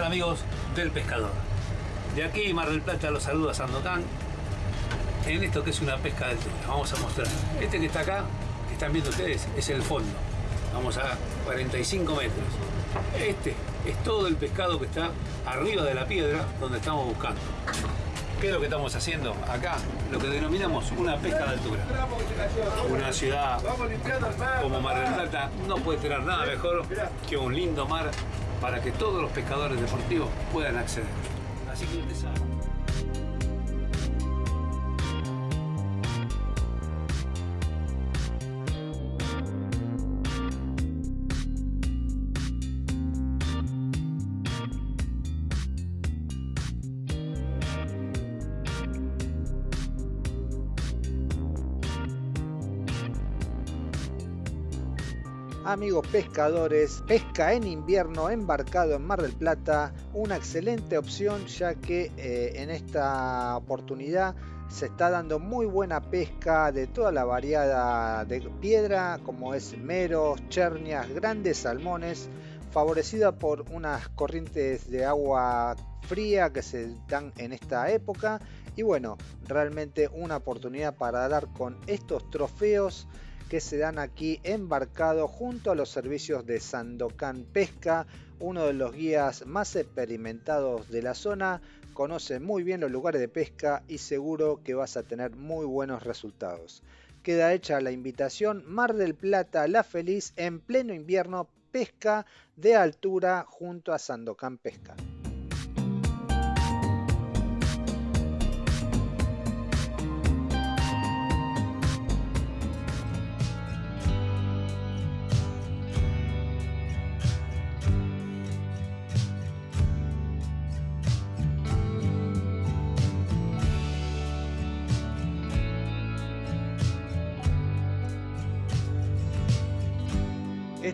¿Cómo están amigos del pescador? De aquí Mar del Plata los saluda Sandocan en esto que es una pesca de altura. Vamos a mostrar. Este que está acá, que están viendo ustedes, es el fondo. Vamos a 45 metros. Este es todo el pescado que está arriba de la piedra donde estamos buscando. ¿Qué es lo que estamos haciendo acá? Lo que denominamos una pesca de altura. Una ciudad como Mar del Plata no puede tener nada mejor que un lindo mar para que todos los pescadores deportivos puedan acceder. Así que Amigos pescadores, pesca en invierno embarcado en Mar del Plata, una excelente opción ya que eh, en esta oportunidad se está dando muy buena pesca de toda la variada de piedra como es meros, chernias, grandes salmones, favorecida por unas corrientes de agua fría que se dan en esta época. Y bueno, realmente una oportunidad para dar con estos trofeos que se dan aquí embarcado junto a los servicios de Sandocan Pesca, uno de los guías más experimentados de la zona, conoce muy bien los lugares de pesca y seguro que vas a tener muy buenos resultados. Queda hecha la invitación Mar del Plata La Feliz en pleno invierno pesca de altura junto a Sandocan Pesca.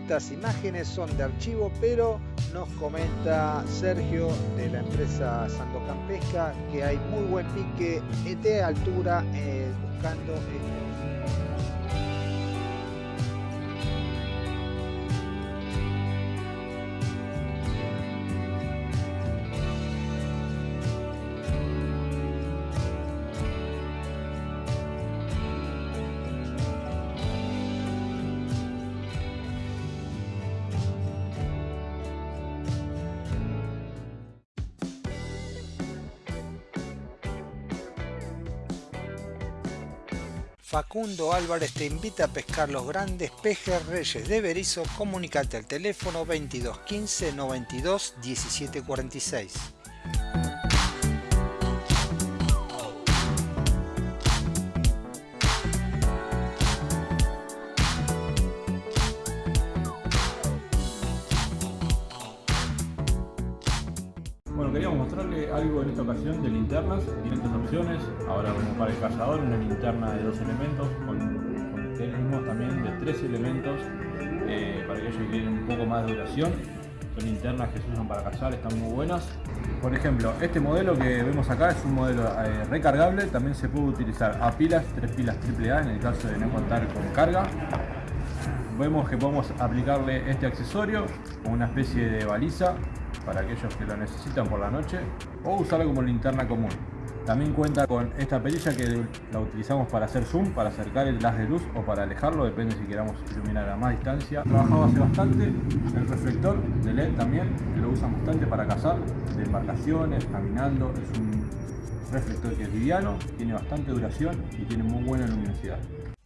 Estas imágenes son de archivo, pero nos comenta Sergio de la empresa Sandocan Pesca que hay muy buen pique de altura eh, buscando Facundo Álvarez te invita a pescar los grandes pejes reyes de Berizo. Comunicate al teléfono 2215 92 17 una linterna de dos elementos, con, tenemos también de tres elementos eh, para aquellos que quieren un poco más de duración. Son linternas que se usan para cazar, están muy buenas. Por ejemplo, este modelo que vemos acá es un modelo eh, recargable, también se puede utilizar a pilas, tres pilas AAA en el caso de no contar con carga. Vemos que podemos aplicarle este accesorio con una especie de baliza para aquellos que lo necesitan por la noche o usarlo como linterna común. También cuenta con esta perilla que la utilizamos para hacer zoom, para acercar el haz de luz o para alejarlo, depende si queramos iluminar a más distancia. Trabajado hace bastante, el reflector de LED también, que lo usan bastante para cazar, de embarcaciones, caminando, es un reflector que es liviano, tiene bastante duración y tiene muy buena luminosidad.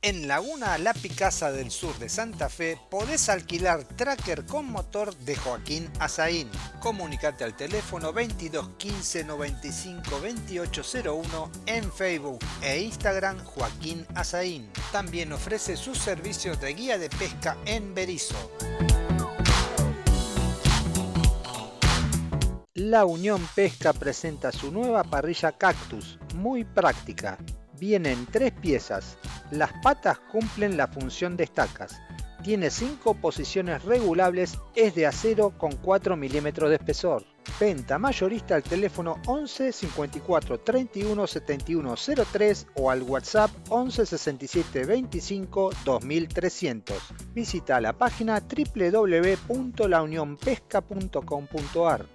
En Laguna La Picasa del sur de Santa Fe podés alquilar tracker con motor de Joaquín Azaín. Comunicate al teléfono 22 15 95 2801 en Facebook e Instagram Joaquín Azaín. También ofrece sus servicios de guía de pesca en Berizo. La Unión Pesca presenta su nueva parrilla Cactus, muy práctica. Vienen tres piezas, las patas cumplen la función de estacas. Tiene 5 posiciones regulables, es de acero con 4 milímetros de espesor. Venta mayorista al teléfono 11 54 31 71 03 o al WhatsApp 11 67 25 2300. Visita la página www.launionpesca.com.ar.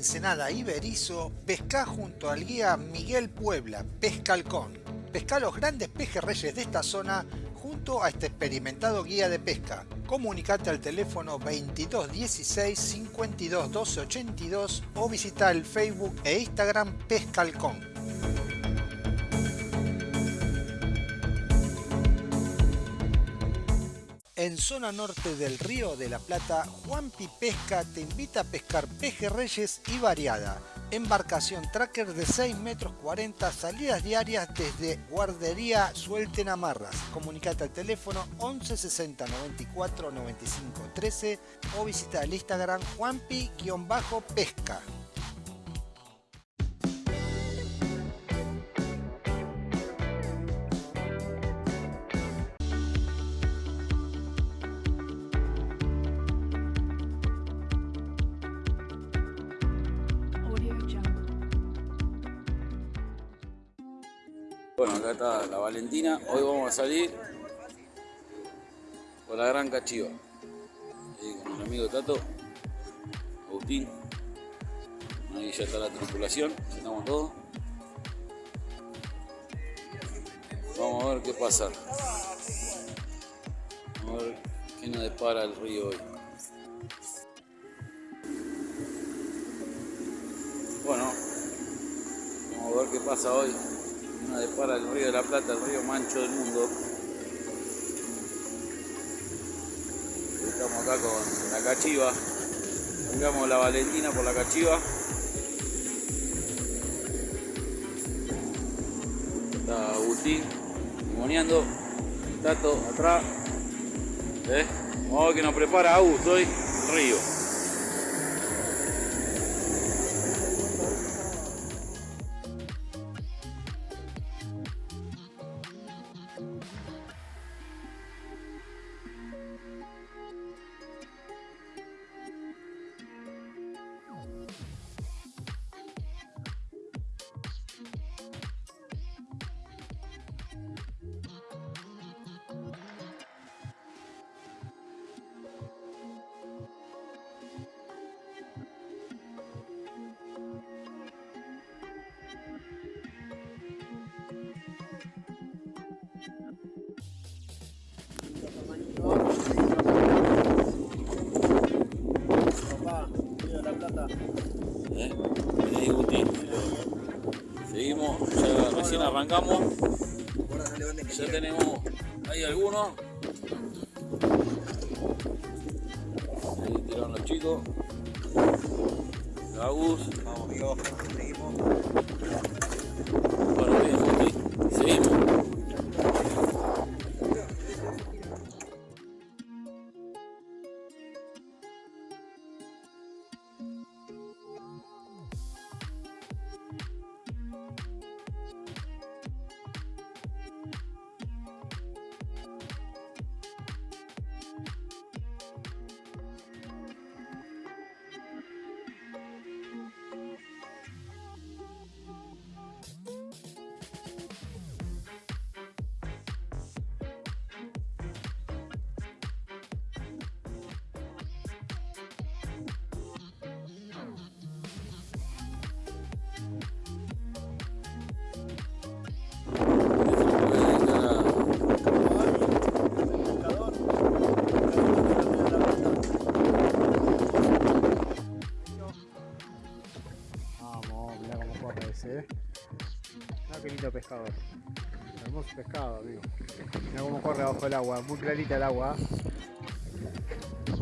Ensenada y Berizo, pesca junto al guía Miguel Puebla, Pescalcón. Pesca los grandes pejerreyes de esta zona junto a este experimentado guía de pesca. Comunicate al teléfono 2216 52 12 82 o visita el Facebook e Instagram Pescalcón. En zona norte del Río de la Plata, Juanpi Pesca te invita a pescar pejerreyes y variada. Embarcación tracker de 6 metros 40, salidas diarias desde Guardería Suelten Amarras. Comunicate al teléfono 11 60 94 95 13 o visita el Instagram Juanpi-pesca. Bueno, acá está la Valentina. Hoy vamos a salir con la gran cachiva. Ahí con mi amigo Tato, Agustín. Ahí ya está la tripulación, estamos todos. Vamos a ver qué pasa. Vamos a ver qué nos depara el río hoy. Bueno, vamos a ver qué pasa hoy. Nos depara el río de la Plata, el río mancho del mundo. Estamos acá con la cachiva. Cambiamos la Valentina por la cachiva. Está Agustín timoneando. Tato atrás. ¿Eh? Vamos a ver que nos prepara Agus hoy. Río. Seguimos, ya recién arrancamos. Ya tenemos ahí algunos. Ahí tiraron los chicos. Agus. Vamos, amigo. Seguimos. Hermoso pescado, amigo. Mirá cómo corre abajo el agua, muy clarita el agua.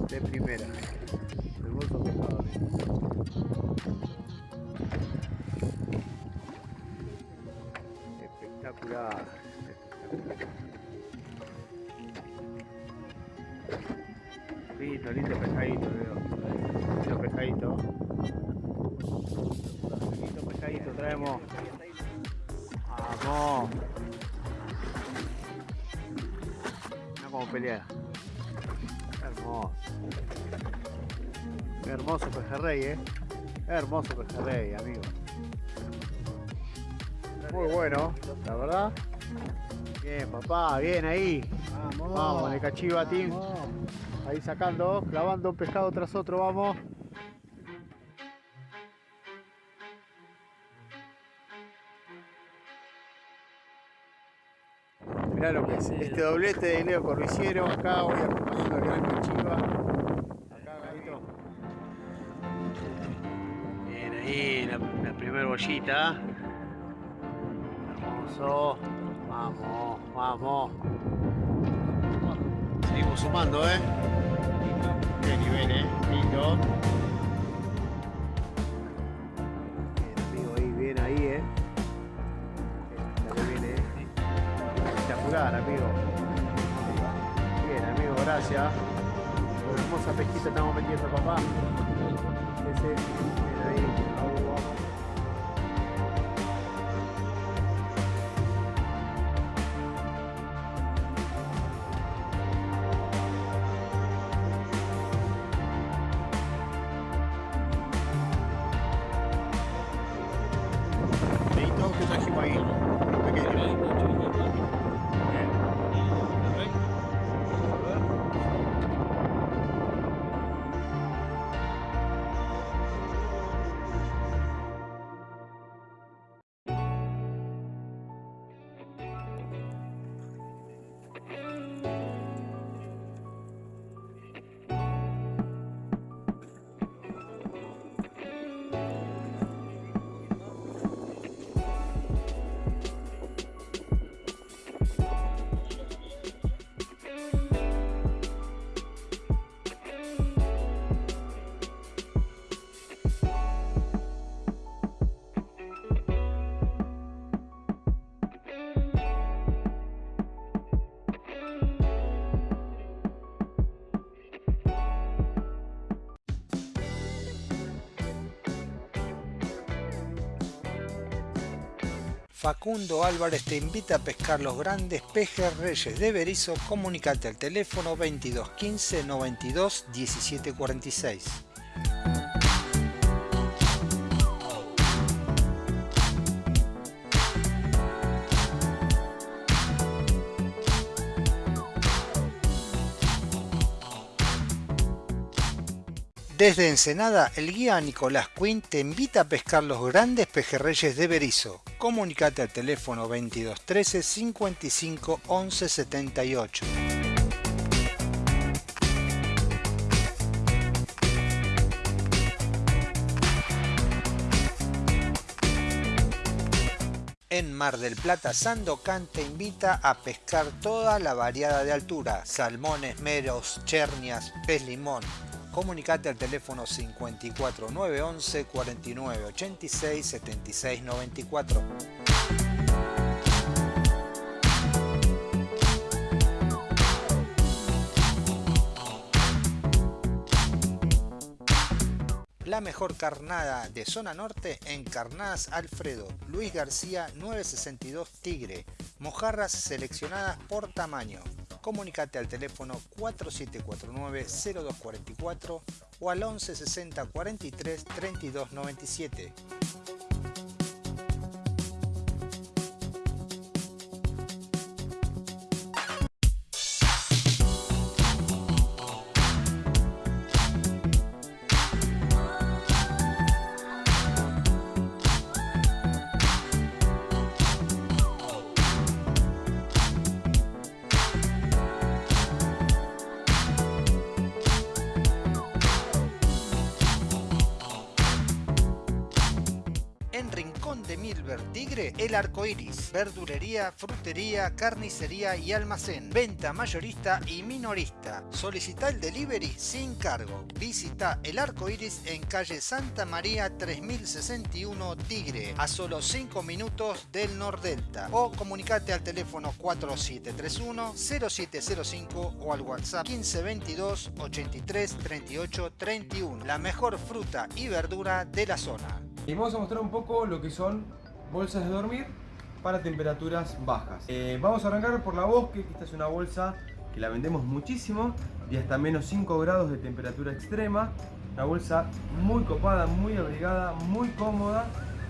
De primera. Hermoso pescado, amigo. Espectacular. Lindo, lindo pescadito, veo. Lindo pescadito. Lindo pescadito traemos. Vamos. Mira cómo pelea. Hermoso. Qué hermoso pejerrey, eh. Qué hermoso pejerrey, amigo. Muy bueno, la verdad. Bien, papá, bien ahí. Vamos, vamos, de cachiva, team. Ahí sacando, clavando un pescado tras otro, vamos. Mirá lo que es. Este doblete de Leo Corriciero. Acá voy acompañando al gran Chiva. Acá, Galito. Bien, ahí la, la primera bollita. Hermoso. Vamos, vamos. Seguimos sumando, ¿eh? Qué nivel, ¿eh? Lindo. Espectacular, amigo. Bien, amigo, gracias. Por hermosa pesquita estamos metiendo, papá. Ese, ahí. Facundo Álvarez te invita a pescar los grandes pejerreyes de Berizo. Comunicate al teléfono 22 15 92 17 Desde Ensenada, el guía Nicolás Quinn te invita a pescar los grandes pejerreyes de Berizo. Comunicate al teléfono 22 13 55 11 78. En Mar del Plata, Sandocan te invita a pescar toda la variada de altura, salmones, meros, chernias, pez limón. Comunicate al teléfono 54 911 49 86 76 94. La mejor carnada de zona norte en Carnadas Alfredo, Luis García 962 Tigre, mojarras seleccionadas por tamaño. Comunicate al teléfono 4749-0244 o al 1160 43 32 97. Tigre, El Arco Iris, verdulería, frutería, carnicería y almacén, venta mayorista y minorista. Solicita el delivery sin cargo. Visita El Arco Iris en calle Santa María 3061 Tigre, a solo 5 minutos del Nordelta. O comunicate al teléfono 4731 0705 o al WhatsApp 1522 83 38 31. La mejor fruta y verdura de la zona. Y vamos a mostrar un poco lo que son bolsas de dormir para temperaturas bajas. Eh, vamos a arrancar por la Bosque, que esta es una bolsa que la vendemos muchísimo y hasta menos 5 grados de temperatura extrema. Una bolsa muy copada, muy abrigada, muy cómoda,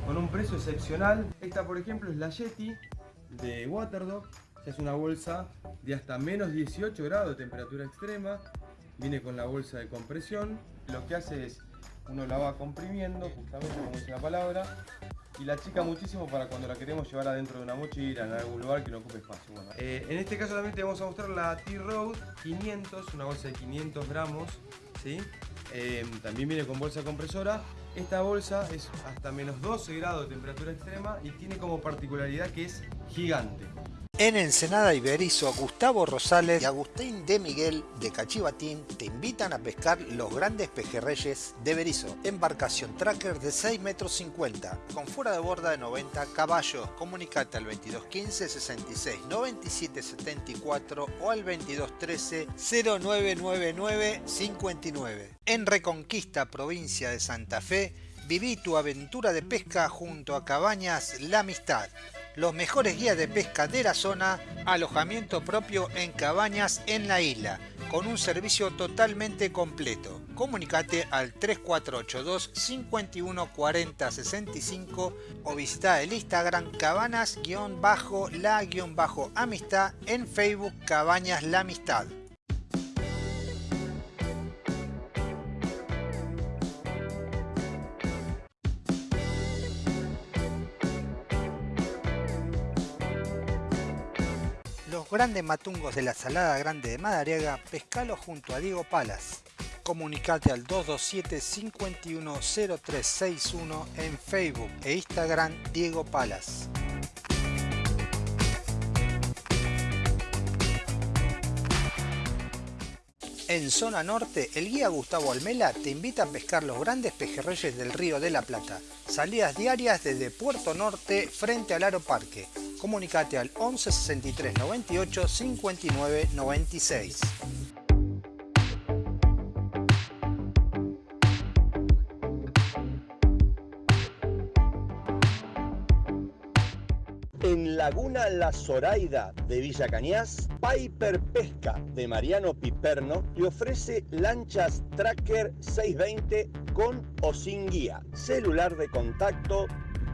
con un precio excepcional. Esta por ejemplo es la Yeti de Waterdog. Es una bolsa de hasta menos 18 grados de temperatura extrema. Viene con la bolsa de compresión. Lo que hace es uno la va comprimiendo, justamente como dice la palabra, y la chica muchísimo para cuando la queremos llevar adentro de una mochila, en algún lugar que no ocupe espacio. Eh, en este caso también te vamos a mostrar la T-Road 500, una bolsa de 500 gramos, ¿sí? Eh, también viene con bolsa compresora. Esta bolsa es hasta menos 12 grados de temperatura extrema y tiene como particularidad que es gigante. En Ensenada Iberizo, Gustavo Rosales y Agustín de Miguel de Cachivatín te invitan a pescar los grandes pejerreyes de Berizo. Embarcación tracker de 6 metros 50 con fuera de borda de 90 caballos. Comunicate al 2215 66 97 74 o al 2213 0999 59. En Reconquista, provincia de Santa Fe, viví tu aventura de pesca junto a Cabañas La Amistad los mejores guías de pesca de la zona, alojamiento propio en cabañas en la isla, con un servicio totalmente completo. Comunicate al 3482 51 40 65 o visita el Instagram cabanas-la-amistad en Facebook Cabañas La Amistad. Grandes matungos de la Salada Grande de Madariaga, pescalo junto a Diego Palas. Comunicate al 227 510361 en Facebook e Instagram Diego Palas. En zona norte, el guía Gustavo Almela te invita a pescar los grandes pejerreyes del río de la Plata. Salidas diarias desde Puerto Norte frente al Aro Parque. Comunicate al 11 63 98 59 96. En Laguna La Zoraida de Villa Cañas, Piper Pesca de Mariano Piperno le ofrece lanchas Tracker 620 con o sin guía. Celular de contacto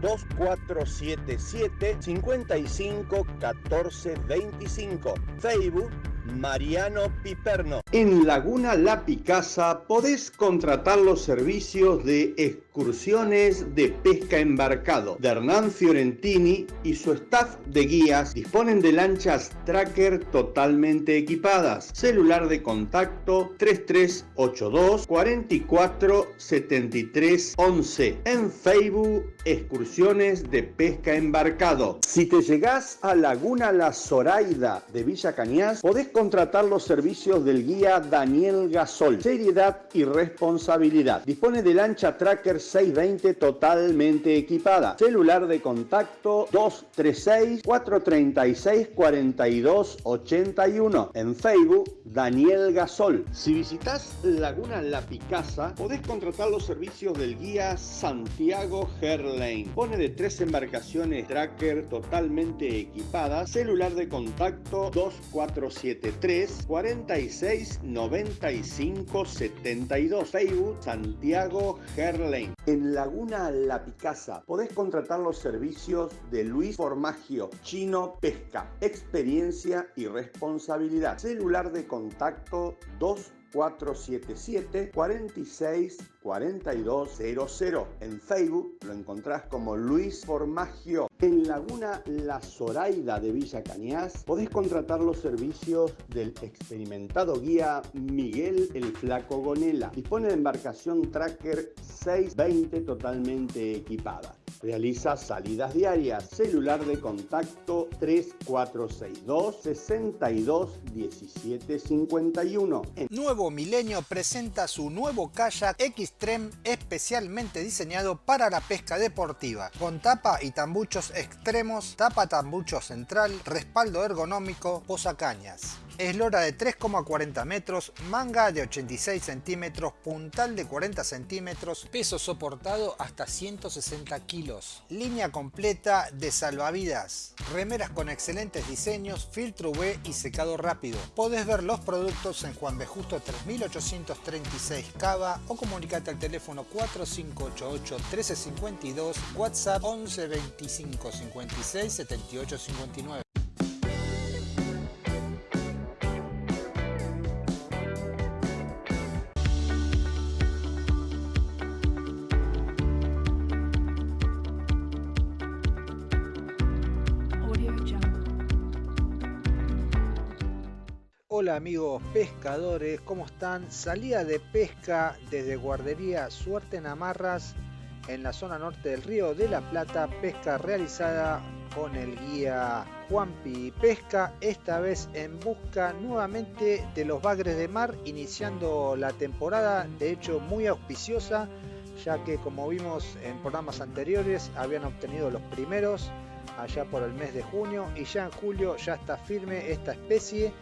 2477 55 14 25. Facebook Mariano Piperno. En Laguna La Picasa podés contratar los servicios de excursiones de pesca embarcado de Hernán Fiorentini y su staff de guías disponen de lanchas tracker totalmente equipadas. Celular de contacto 3382 44 73 11. En Facebook excursiones de pesca embarcado. Si te llegás a Laguna La Zoraida de Villa Cañas, podés contratar los servicios del guía Daniel Gasol. Seriedad y responsabilidad. Dispone de lancha Tracker 620 totalmente equipada. Celular de contacto 236 436 42 81. En Facebook Daniel Gasol. Si visitas Laguna La Picasa, podés contratar los servicios del guía Santiago Herlane. Pone de tres embarcaciones Tracker totalmente equipadas. Celular de contacto 247 3 46 95 72. Facebook Santiago Herlane. En Laguna La Picasa podés contratar los servicios de Luis Formagio Chino Pesca. Experiencia y responsabilidad. Celular de contacto 2 477 46 4200. En Facebook lo encontrás como Luis Formagio. En Laguna La Zoraida de Villa Cañas podés contratar los servicios del experimentado guía Miguel el Flaco Gonela. Dispone de embarcación Tracker 620 totalmente equipada. Realiza salidas diarias. Celular de contacto 3462 62 17 51. Nuevo Milenio presenta su nuevo kayak Xtreme especialmente diseñado para la pesca deportiva. Con tapa y tambuchos extremos, tapa tambucho central, respaldo ergonómico, posacañas. Eslora de 3,40 metros, manga de 86 centímetros, puntal de 40 centímetros, peso soportado hasta 160 kilos. Línea completa de salvavidas. Remeras con excelentes diseños, filtro UV y secado rápido. Podés ver los productos en Juan B. Justo 3836 Cava o comunicate al teléfono 4588 1352, WhatsApp 11 25 56 78 59. Hola amigos pescadores, ¿cómo están? Salida de pesca desde guardería Suerte en Amarras en la zona norte del río de la Plata, pesca realizada con el guía Juanpi Pesca, esta vez en busca nuevamente de los bagres de mar, iniciando la temporada, de hecho muy auspiciosa, ya que como vimos en programas anteriores habían obtenido los primeros allá por el mes de junio y ya en julio ya está firme esta especie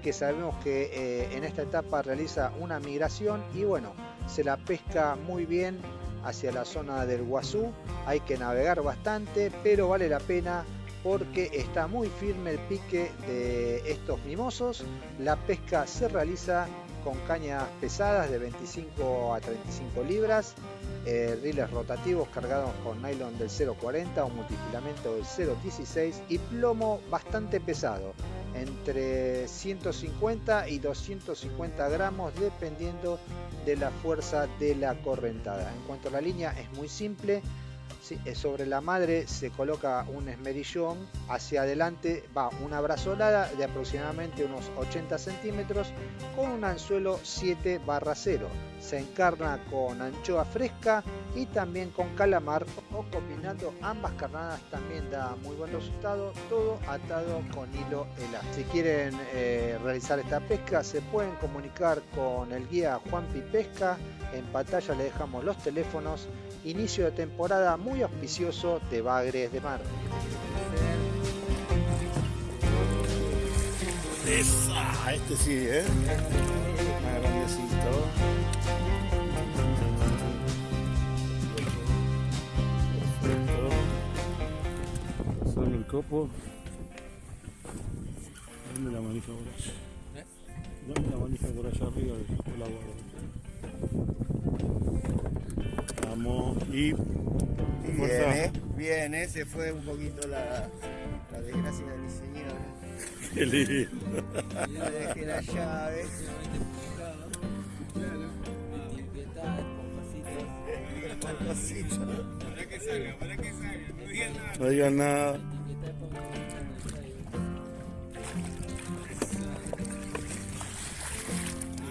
que sabemos que eh, en esta etapa realiza una migración y bueno, se la pesca muy bien hacia la zona del Guazú. Hay que navegar bastante, pero vale la pena porque está muy firme el pique de estos mimosos. La pesca se realiza con cañas pesadas de 25 a 35 libras, eh, riles rotativos cargados con nylon del 0.40 o multifilamento del 0.16 y plomo bastante pesado, entre 150 y 250 gramos dependiendo de la fuerza de la correntada. En cuanto a la línea es muy simple, sobre la madre se coloca un esmerillón, hacia adelante va una brazolada de aproximadamente unos 80 centímetros con un anzuelo 7 barra 0. Se encarna con anchoa fresca y también con calamar o combinando ambas carnadas también da muy buen resultado, todo atado con hilo elástico. Si quieren eh, realizar esta pesca se pueden comunicar con el guía Juanpi Pesca, en pantalla le dejamos los teléfonos inicio de temporada muy auspicioso de Bagres de Mar. Esa, este sí, ¿eh? Más grandecito. El copo. Dame la manija por allá. Dame la manija por allá arriba, después la guardo. Vamos y. Viene, viene, se fue un poquito la, la desgracia de mi señora. Qué lindo. Le dejé la llave. Despacito. No digan nada.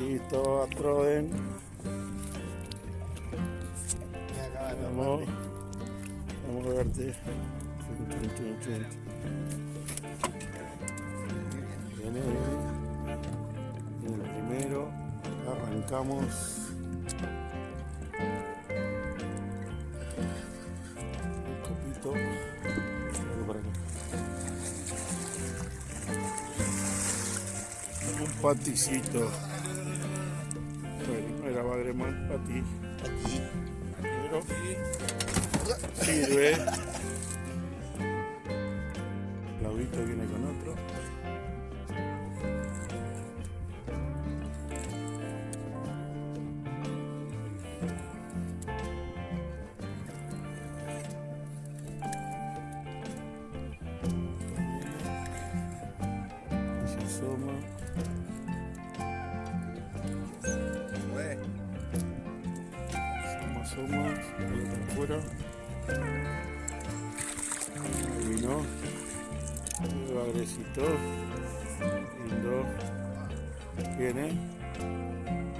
Listo, aproben. Me acaba de Vamos. Vamos a verte. Viene, viene. Primero. Arrancamos. Un paticito. Claudito viene con otro. Bagrecito. Lindo. Viene.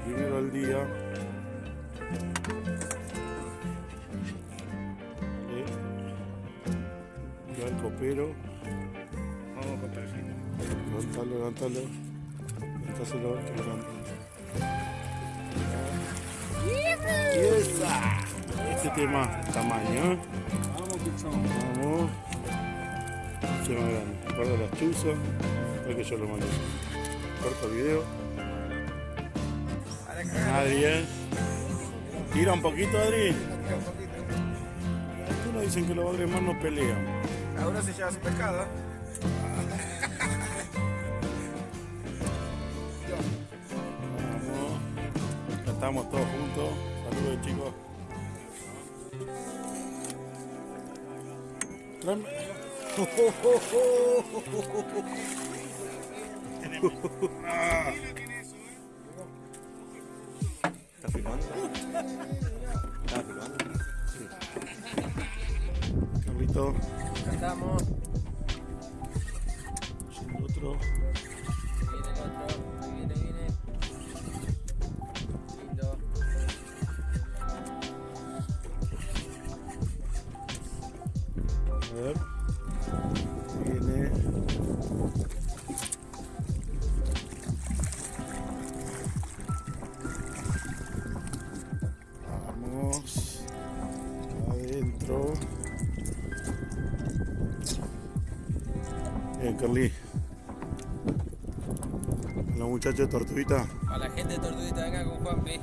Primero al día. Vale. Ya el copero. Vamos con perrito. Levántalo, levántalo. Levantáselo, esa. Este tema, tamaño. ¿eh? Vamos. Se más grande. Guarda las chuzas. Para que yo lo mande. Corta el video. Nadie. Tira un poquito, Adri. Algunos dicen que los bagres más no pelean. Ahora se lleva su pescado. Vamos. Ya estamos todos juntos. Saludos, chicos. Tráeme. ¿Estás filmando? ¿Estás filmando? Carlito. Acá Carly. La muchacha de Tortuguita. A la gente de Tortuguita acá con Juanpi.